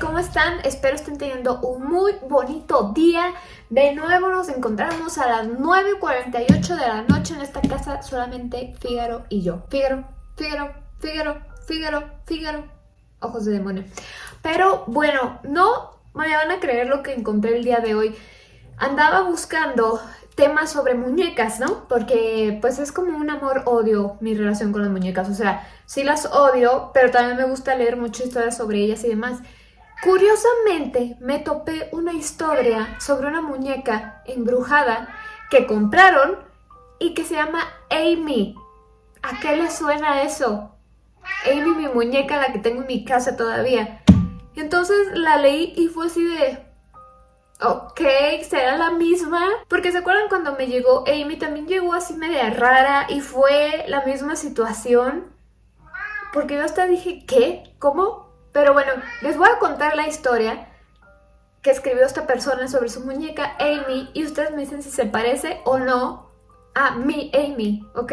¿cómo están? Espero estén teniendo un muy bonito día. De nuevo nos encontramos a las 9.48 de la noche en esta casa, solamente Fígaro y yo. Fígaro, Fígaro, Fígaro, Fígaro, Fígaro. Ojos de demonio. Pero bueno, no me van a creer lo que encontré el día de hoy. Andaba buscando temas sobre muñecas, ¿no? Porque pues es como un amor-odio mi relación con las muñecas. O sea, sí las odio, pero también me gusta leer muchas historias sobre ellas y demás. Curiosamente, me topé una historia sobre una muñeca embrujada que compraron y que se llama Amy. ¿A qué le suena eso? Amy, mi muñeca, la que tengo en mi casa todavía. Entonces la leí y fue así de... Ok, será la misma. Porque se acuerdan cuando me llegó Amy, también llegó así media rara y fue la misma situación. Porque yo hasta dije, ¿qué? ¿Cómo? Pero bueno, les voy a contar la historia que escribió esta persona sobre su muñeca Amy y ustedes me dicen si se parece o no a mi Amy, ¿ok?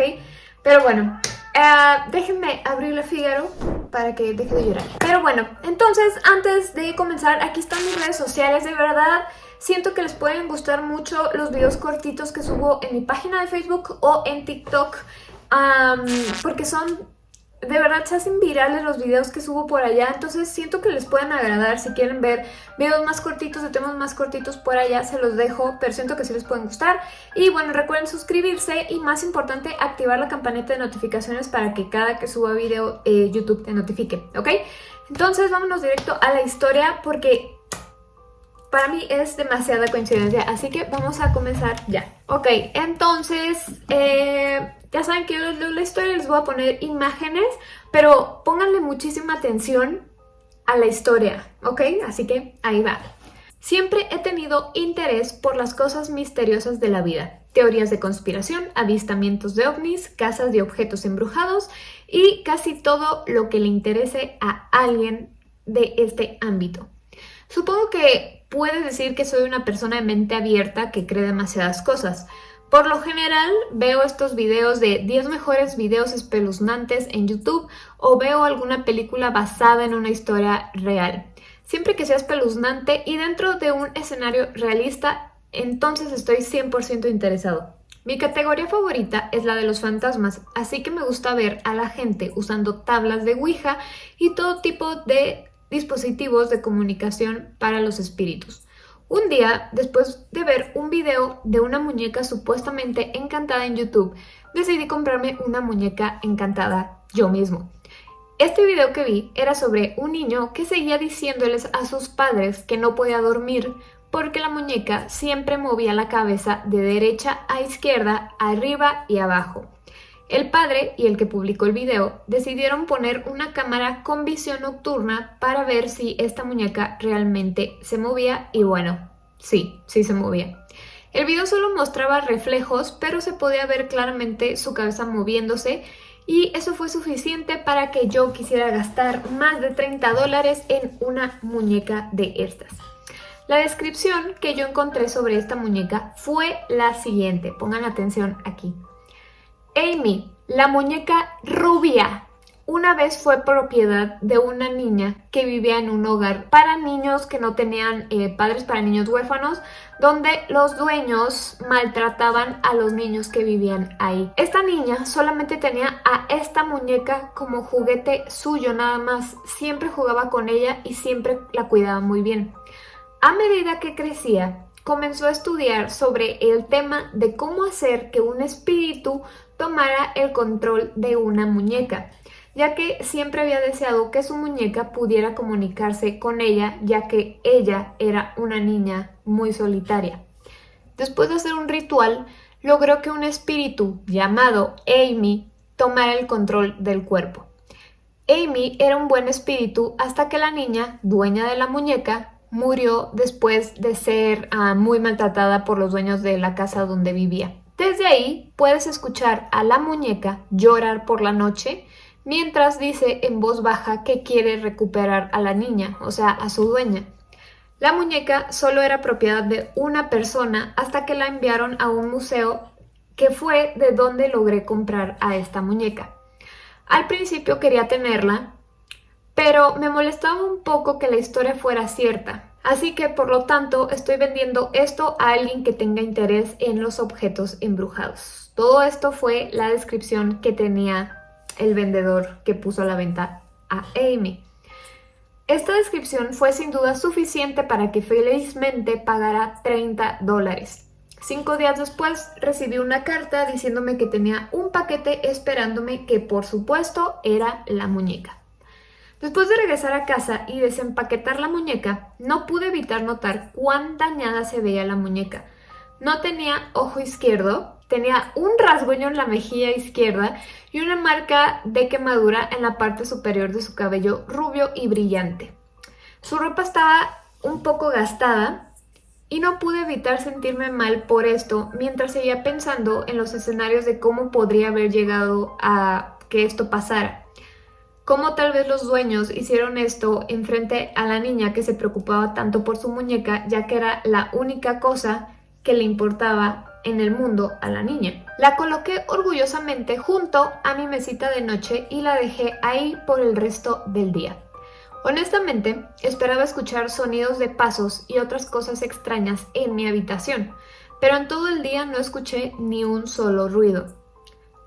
Pero bueno, uh, déjenme abrirle Figaro para que deje de llorar. Pero bueno, entonces antes de comenzar, aquí están mis redes sociales, de verdad siento que les pueden gustar mucho los videos cortitos que subo en mi página de Facebook o en TikTok porque son de verdad se hacen virales los videos que subo por allá, entonces siento que les pueden agradar. Si quieren ver videos más cortitos de temas más cortitos por allá, se los dejo, pero siento que sí les pueden gustar. Y bueno, recuerden suscribirse y más importante, activar la campanita de notificaciones para que cada que suba video eh, YouTube te notifique, ¿ok? Entonces vámonos directo a la historia porque para mí es demasiada coincidencia, así que vamos a comenzar ya. Ok, entonces, eh, ya saben que yo leo la historia, les voy a poner imágenes, pero pónganle muchísima atención a la historia, ¿ok? Así que ahí va. Siempre he tenido interés por las cosas misteriosas de la vida. Teorías de conspiración, avistamientos de ovnis, casas de objetos embrujados y casi todo lo que le interese a alguien de este ámbito. Supongo que puedes decir que soy una persona de mente abierta que cree demasiadas cosas. Por lo general veo estos videos de 10 mejores videos espeluznantes en YouTube o veo alguna película basada en una historia real. Siempre que sea espeluznante y dentro de un escenario realista, entonces estoy 100% interesado. Mi categoría favorita es la de los fantasmas, así que me gusta ver a la gente usando tablas de Ouija y todo tipo de dispositivos de comunicación para los espíritus. Un día, después de ver un video de una muñeca supuestamente encantada en YouTube, decidí comprarme una muñeca encantada yo mismo. Este video que vi era sobre un niño que seguía diciéndoles a sus padres que no podía dormir porque la muñeca siempre movía la cabeza de derecha a izquierda, arriba y abajo. El padre y el que publicó el video decidieron poner una cámara con visión nocturna para ver si esta muñeca realmente se movía y bueno, sí, sí se movía. El video solo mostraba reflejos, pero se podía ver claramente su cabeza moviéndose y eso fue suficiente para que yo quisiera gastar más de 30 dólares en una muñeca de estas. La descripción que yo encontré sobre esta muñeca fue la siguiente, pongan atención aquí. Amy, la muñeca rubia, una vez fue propiedad de una niña que vivía en un hogar para niños que no tenían eh, padres, para niños huérfanos, donde los dueños maltrataban a los niños que vivían ahí. Esta niña solamente tenía a esta muñeca como juguete suyo nada más, siempre jugaba con ella y siempre la cuidaba muy bien. A medida que crecía, comenzó a estudiar sobre el tema de cómo hacer que un espíritu tomara el control de una muñeca, ya que siempre había deseado que su muñeca pudiera comunicarse con ella, ya que ella era una niña muy solitaria. Después de hacer un ritual, logró que un espíritu llamado Amy tomara el control del cuerpo. Amy era un buen espíritu hasta que la niña, dueña de la muñeca, murió después de ser ah, muy maltratada por los dueños de la casa donde vivía. Desde ahí puedes escuchar a la muñeca llorar por la noche mientras dice en voz baja que quiere recuperar a la niña, o sea, a su dueña. La muñeca solo era propiedad de una persona hasta que la enviaron a un museo que fue de donde logré comprar a esta muñeca. Al principio quería tenerla, pero me molestaba un poco que la historia fuera cierta. Así que por lo tanto estoy vendiendo esto a alguien que tenga interés en los objetos embrujados. Todo esto fue la descripción que tenía el vendedor que puso a la venta a Amy. Esta descripción fue sin duda suficiente para que felizmente pagara 30 dólares. Cinco días después recibí una carta diciéndome que tenía un paquete esperándome que por supuesto era la muñeca. Después de regresar a casa y desempaquetar la muñeca, no pude evitar notar cuán dañada se veía la muñeca. No tenía ojo izquierdo, tenía un rasguño en la mejilla izquierda y una marca de quemadura en la parte superior de su cabello rubio y brillante. Su ropa estaba un poco gastada y no pude evitar sentirme mal por esto mientras seguía pensando en los escenarios de cómo podría haber llegado a que esto pasara cómo tal vez los dueños hicieron esto en frente a la niña que se preocupaba tanto por su muñeca, ya que era la única cosa que le importaba en el mundo a la niña. La coloqué orgullosamente junto a mi mesita de noche y la dejé ahí por el resto del día. Honestamente, esperaba escuchar sonidos de pasos y otras cosas extrañas en mi habitación, pero en todo el día no escuché ni un solo ruido.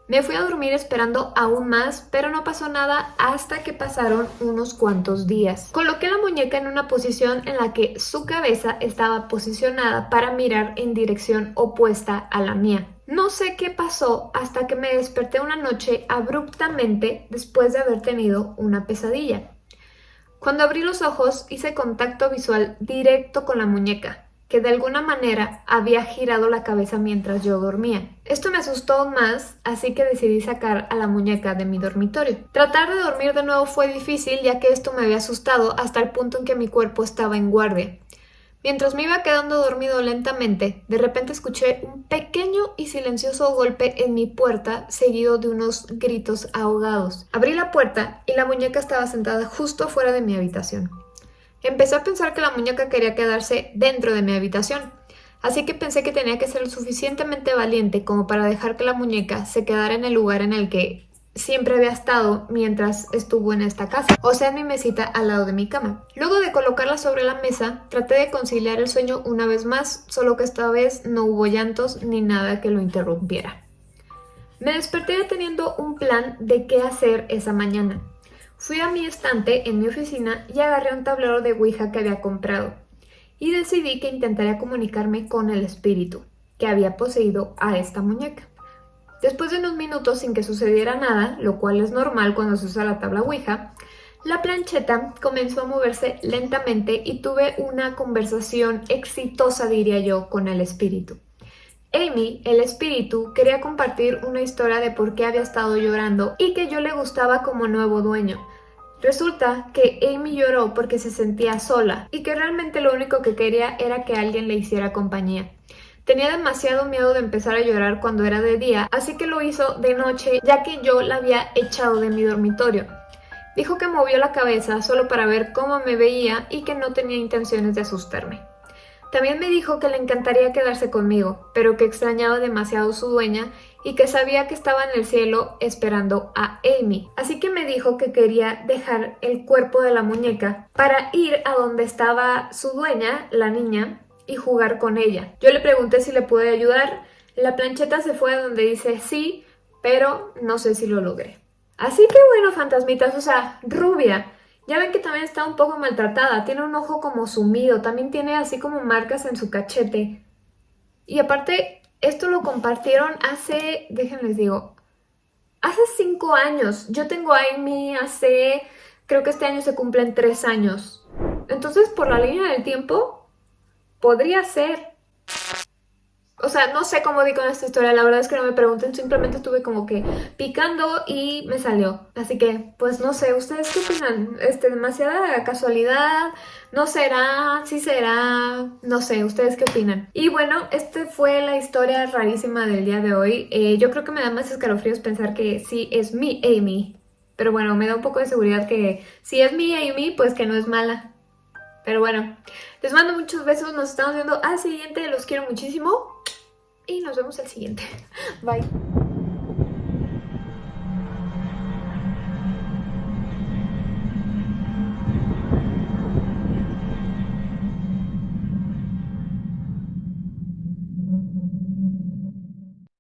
Me fui a dormir esperando aún más, pero no pasó nada hasta que pasaron unos cuantos días. Coloqué la muñeca en una posición en la que su cabeza estaba posicionada para mirar en dirección opuesta a la mía. No sé qué pasó hasta que me desperté una noche abruptamente después de haber tenido una pesadilla. Cuando abrí los ojos hice contacto visual directo con la muñeca que de alguna manera había girado la cabeza mientras yo dormía. Esto me asustó más, así que decidí sacar a la muñeca de mi dormitorio. Tratar de dormir de nuevo fue difícil ya que esto me había asustado hasta el punto en que mi cuerpo estaba en guardia. Mientras me iba quedando dormido lentamente, de repente escuché un pequeño y silencioso golpe en mi puerta seguido de unos gritos ahogados. Abrí la puerta y la muñeca estaba sentada justo afuera de mi habitación. Empecé a pensar que la muñeca quería quedarse dentro de mi habitación, así que pensé que tenía que ser lo suficientemente valiente como para dejar que la muñeca se quedara en el lugar en el que siempre había estado mientras estuvo en esta casa, o sea en mi mesita al lado de mi cama. Luego de colocarla sobre la mesa, traté de conciliar el sueño una vez más, solo que esta vez no hubo llantos ni nada que lo interrumpiera. Me desperté teniendo un plan de qué hacer esa mañana. Fui a mi estante en mi oficina y agarré un tablero de Ouija que había comprado y decidí que intentaría comunicarme con el espíritu que había poseído a esta muñeca. Después de unos minutos sin que sucediera nada, lo cual es normal cuando se usa la tabla Ouija, la plancheta comenzó a moverse lentamente y tuve una conversación exitosa, diría yo, con el espíritu. Amy, el espíritu, quería compartir una historia de por qué había estado llorando y que yo le gustaba como nuevo dueño. Resulta que Amy lloró porque se sentía sola y que realmente lo único que quería era que alguien le hiciera compañía. Tenía demasiado miedo de empezar a llorar cuando era de día, así que lo hizo de noche ya que yo la había echado de mi dormitorio. Dijo que movió la cabeza solo para ver cómo me veía y que no tenía intenciones de asustarme. También me dijo que le encantaría quedarse conmigo, pero que extrañaba demasiado su dueña y que sabía que estaba en el cielo esperando a Amy. Así que me dijo que quería dejar el cuerpo de la muñeca para ir a donde estaba su dueña, la niña, y jugar con ella. Yo le pregunté si le pude ayudar. La plancheta se fue a donde dice sí, pero no sé si lo logré. Así que bueno, fantasmitas, o sea, rubia, ya ven que también está un poco maltratada, tiene un ojo como sumido, también tiene así como marcas en su cachete. Y aparte, esto lo compartieron hace, déjenles digo, hace cinco años. Yo tengo a Amy hace, creo que este año se cumplen tres años. Entonces, por la línea del tiempo, podría ser o sea, no sé cómo di con esta historia, la verdad es que no me pregunten, simplemente estuve como que picando y me salió. Así que, pues no sé, ¿ustedes qué opinan? Este, demasiada casualidad, no será, sí será, no sé, ¿ustedes qué opinan? Y bueno, esta fue la historia rarísima del día de hoy. Eh, yo creo que me da más escalofríos pensar que sí es mi Amy. Pero bueno, me da un poco de seguridad que si es mi Amy, pues que no es mala. Pero bueno, les mando muchos besos, nos estamos viendo al siguiente, los quiero muchísimo y nos vemos al siguiente. Bye.